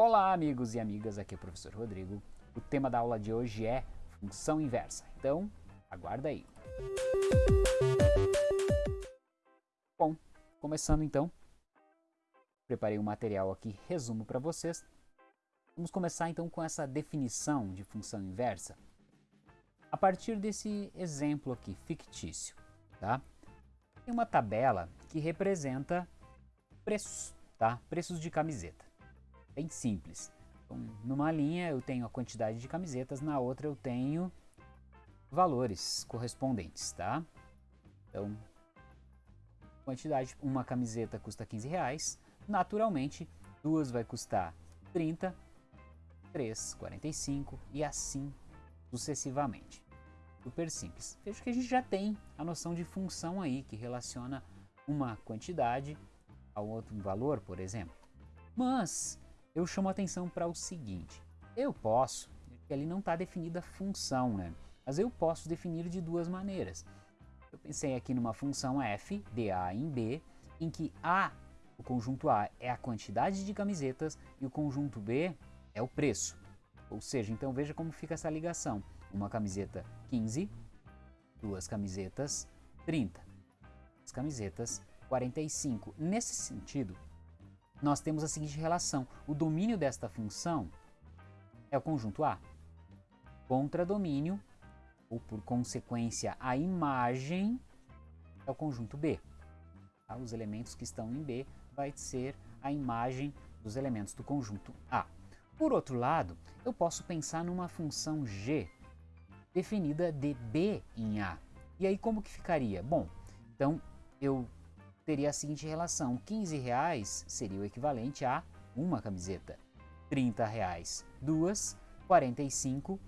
Olá, amigos e amigas, aqui é o professor Rodrigo. O tema da aula de hoje é função inversa, então aguarda aí. Bom, começando então, preparei um material aqui, resumo para vocês. Vamos começar então com essa definição de função inversa a partir desse exemplo aqui, fictício. Tá? Tem uma tabela que representa preços, tá? preços de camiseta. Bem simples. Então, numa linha eu tenho a quantidade de camisetas, na outra eu tenho valores correspondentes. Tá? Então, quantidade, uma camiseta custa 15 reais, naturalmente duas vai custar 30, 3, 45 e assim sucessivamente. Super simples. Veja que a gente já tem a noção de função aí, que relaciona uma quantidade ao outro valor, por exemplo. Mas eu chamo a atenção para o seguinte, eu posso, ali não está definida a função, né? Mas eu posso definir de duas maneiras. Eu pensei aqui numa função f de A em B, em que A, o conjunto A, é a quantidade de camisetas e o conjunto B é o preço. Ou seja, então veja como fica essa ligação. Uma camiseta 15, duas camisetas 30, as camisetas 45. Nesse sentido, nós temos a seguinte relação. O domínio desta função é o conjunto A. Contra domínio, ou por consequência a imagem, é o conjunto B. Tá? Os elementos que estão em B vai ser a imagem dos elementos do conjunto A. Por outro lado, eu posso pensar numa função g definida de b em a. E aí como que ficaria? Bom, então eu teria a seguinte relação, 15 reais seria o equivalente a uma camiseta, 30 reais duas, 45,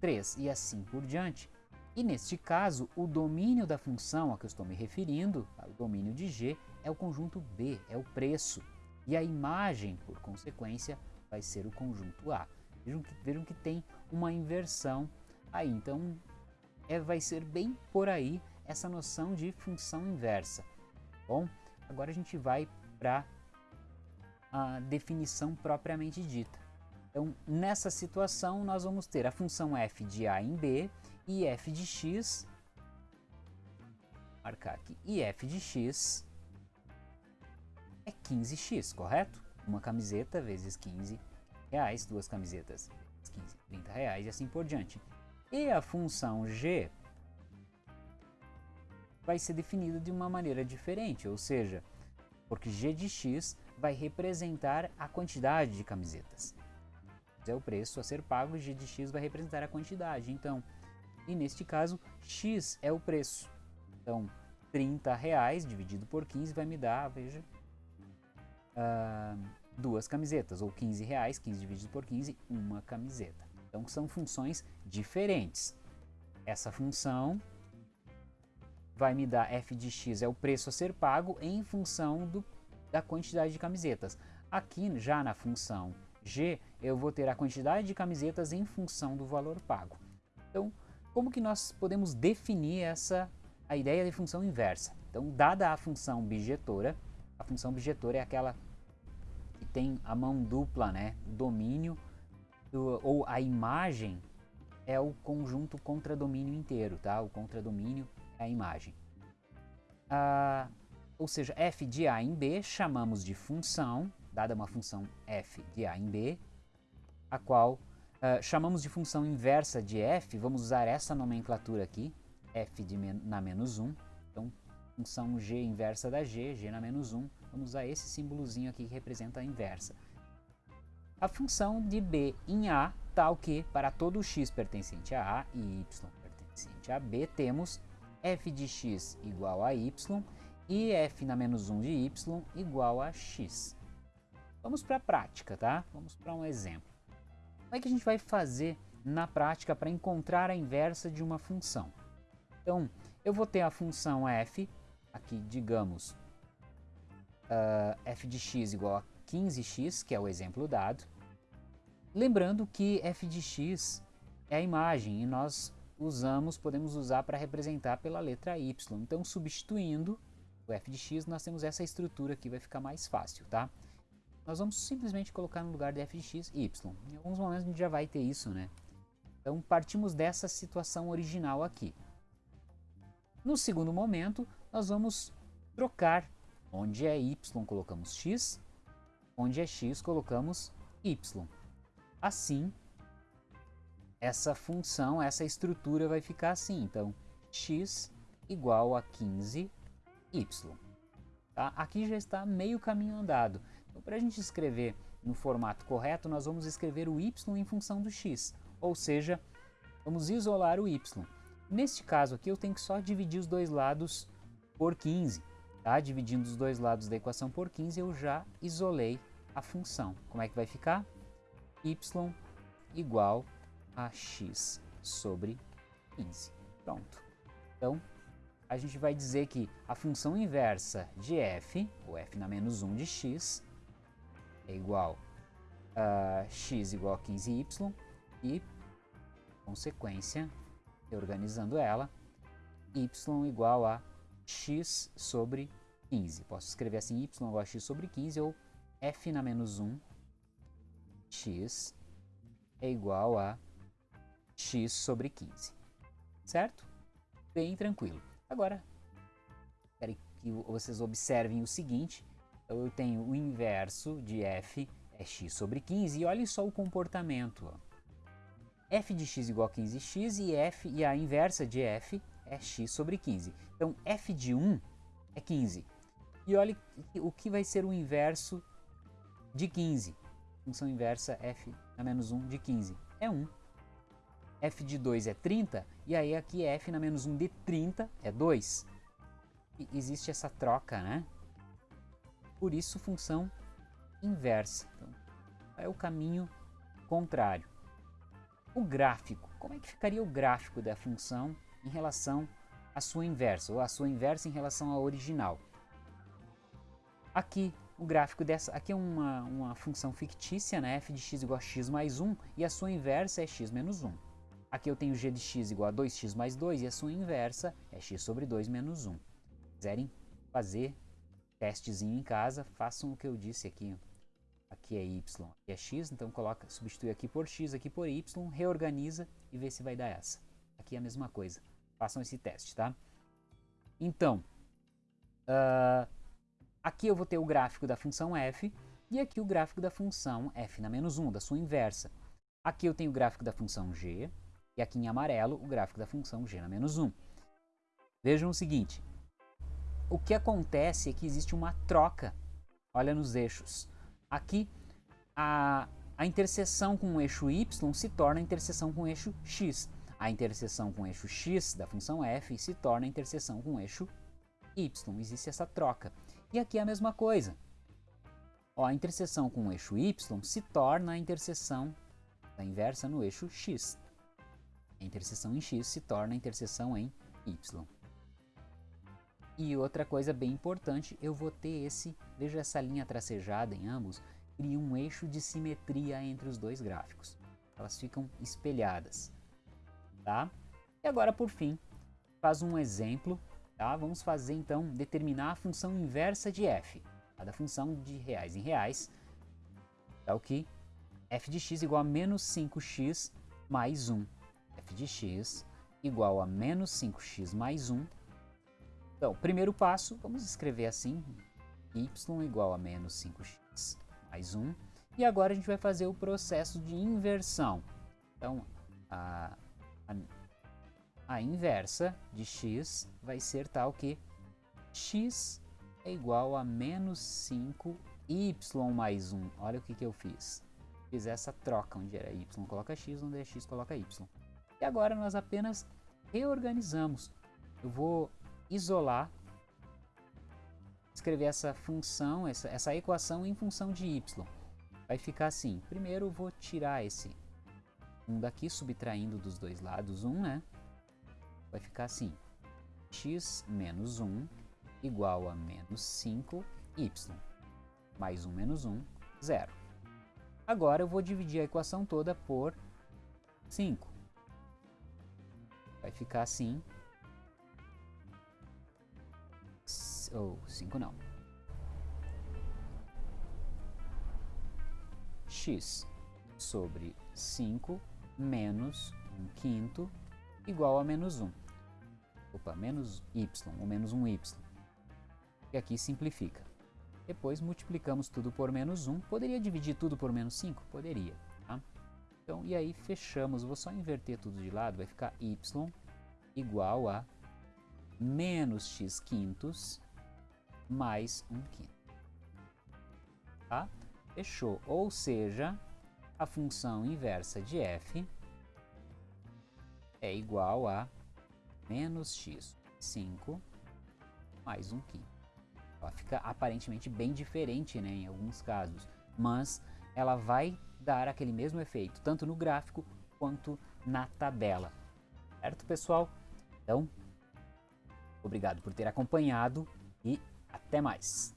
3 e assim por diante. E neste caso, o domínio da função a que eu estou me referindo, o domínio de G, é o conjunto B, é o preço. E a imagem, por consequência, vai ser o conjunto A. Vejam que, vejam que tem uma inversão aí, então é, vai ser bem por aí essa noção de função inversa. Bom, agora a gente vai para a definição propriamente dita. Então, nessa situação, nós vamos ter a função f de a em b e f de x, marcar aqui, e f de x é 15x, correto? uma camiseta vezes 15 reais, duas camisetas 15, 30 reais e assim por diante. E a função g vai ser definida de uma maneira diferente, ou seja, porque g de x vai representar a quantidade de camisetas. É o preço a ser pago, g de x vai representar a quantidade. Então, e neste caso, x é o preço. Então, 30 reais dividido por 15 vai me dar, veja, uh, duas camisetas, ou 15 reais, 15 dividido por 15, uma camiseta. Então são funções diferentes. Essa função vai me dar f de x é o preço a ser pago em função do, da quantidade de camisetas. Aqui já na função g eu vou ter a quantidade de camisetas em função do valor pago. Então como que nós podemos definir essa a ideia de função inversa? Então dada a função bijetora, a função bijetora é aquela que tem a mão dupla, né? O domínio do, ou a imagem é o conjunto contradomínio inteiro, tá? O contradomínio é a imagem. Ah, ou seja, f de a em b chamamos de função, dada uma função f de a em b, a qual ah, chamamos de função inversa de f, vamos usar essa nomenclatura aqui, f de men na menos 1, então função g inversa da g, g na menos 1, vamos usar esse símbolozinho aqui que representa a inversa. A função de b em a, tal que para todo x pertencente a a e y pertencente a b, temos f de x igual a y e f na menos 1 de y igual a x. Vamos para a prática, tá? Vamos para um exemplo. Como é que a gente vai fazer na prática para encontrar a inversa de uma função? Então, eu vou ter a função f aqui, digamos, uh, f de x igual a 15x, que é o exemplo dado. Lembrando que f de x é a imagem e nós usamos, podemos usar para representar pela letra y. Então, substituindo o f de x, nós temos essa estrutura aqui, vai ficar mais fácil, tá? nós vamos simplesmente colocar no lugar de f de x, y. Em alguns momentos a gente já vai ter isso, né? Então partimos dessa situação original aqui. No segundo momento, nós vamos trocar. Onde é y, colocamos x. Onde é x, colocamos y. Assim, essa função, essa estrutura vai ficar assim. Então, x igual a 15y. Tá? Aqui já está meio caminho andado. Então, para a gente escrever no formato correto, nós vamos escrever o y em função do x, ou seja, vamos isolar o y. Neste caso aqui, eu tenho que só dividir os dois lados por 15. Tá? Dividindo os dois lados da equação por 15, eu já isolei a função. Como é que vai ficar? y igual a x sobre 15. Pronto. Então, a gente vai dizer que a função inversa de f, ou f na menos 1 de x, é igual a x igual a 15y e, consequência, reorganizando ela, y igual a x sobre 15. Posso escrever assim, y igual a x sobre 15 ou f na menos 1 x é igual a x sobre 15. Certo? Bem tranquilo. Agora, quero que vocês observem o seguinte. Eu tenho o inverso de f é x sobre 15 e olhem só o comportamento. Ó. f de x igual a 15x e, f, e a inversa de f é x sobre 15. Então, f de 1 é 15. E olhe o que vai ser o inverso de 15. Função inversa f na menos 1 de 15 é 1 f de 2 é 30, e aí aqui f na menos 1 de 30 é 2. E existe essa troca, né? Por isso, função inversa. Então, é o caminho contrário. O gráfico. Como é que ficaria o gráfico da função em relação à sua inversa, ou a sua inversa em relação à original? Aqui, o gráfico dessa, aqui é uma, uma função fictícia, né? f de x igual a x mais 1, e a sua inversa é x menos 1. Aqui eu tenho g de x igual a 2x mais 2 e a sua inversa é x sobre 2 menos 1. Se quiserem fazer testezinho em casa, façam o que eu disse aqui. Aqui é y, aqui é x, então coloca, substitui aqui por x, aqui por y, reorganiza e vê se vai dar essa. Aqui é a mesma coisa. Façam esse teste, tá? Então, uh, aqui eu vou ter o gráfico da função f e aqui o gráfico da função f na menos 1, da sua inversa. Aqui eu tenho o gráfico da função g, e aqui em amarelo, o gráfico da função g menos 1. Vejam o seguinte, o que acontece é que existe uma troca, olha nos eixos. Aqui, a, a interseção com o eixo y se torna a interseção com o eixo x. A interseção com o eixo x da função f se torna a interseção com o eixo y. Existe essa troca. E aqui é a mesma coisa. Ó, a interseção com o eixo y se torna a interseção da inversa no eixo x. A interseção em x se torna a interseção em y. E outra coisa bem importante, eu vou ter esse, veja essa linha tracejada em ambos, cria um eixo de simetria entre os dois gráficos. Elas ficam espelhadas. Tá? E agora, por fim, faz um exemplo. Tá? Vamos fazer, então, determinar a função inversa de f. A da função de reais em reais. É o que? f de x igual a menos 5x mais 1 f de x igual a menos 5x mais 1. Então, primeiro passo, vamos escrever assim, y igual a menos 5x mais 1. E agora a gente vai fazer o processo de inversão. Então, a, a, a inversa de x vai ser tal que x é igual a menos 5y mais 1. Olha o que, que eu fiz. Fiz essa troca, onde era y coloca x, onde é x coloca y. E agora nós apenas reorganizamos. Eu vou isolar, escrever essa função, essa, essa equação em função de y. Vai ficar assim. Primeiro eu vou tirar esse 1 um daqui, subtraindo dos dois lados 1, um, né? Vai ficar assim. x menos 1 igual a menos 5y. Mais 1 menos 1, 0. Agora eu vou dividir a equação toda por 5. Vai ficar assim. Ou oh, 5 não. x sobre 5 menos 1 quinto igual a menos 1. Opa, menos y, ou menos 1y. E aqui simplifica. Depois multiplicamos tudo por menos 1. Poderia dividir tudo por menos 5? Poderia. Então, e aí fechamos. Vou só inverter tudo de lado. Vai ficar y igual a menos x quintos mais 1 quinto. Tá? Fechou. Ou seja, a função inversa de f é igual a menos x 5 mais 1 quinto. Ela fica aparentemente bem diferente né, em alguns casos, mas ela vai dar aquele mesmo efeito, tanto no gráfico quanto na tabela. Certo, pessoal? Então, obrigado por ter acompanhado e até mais!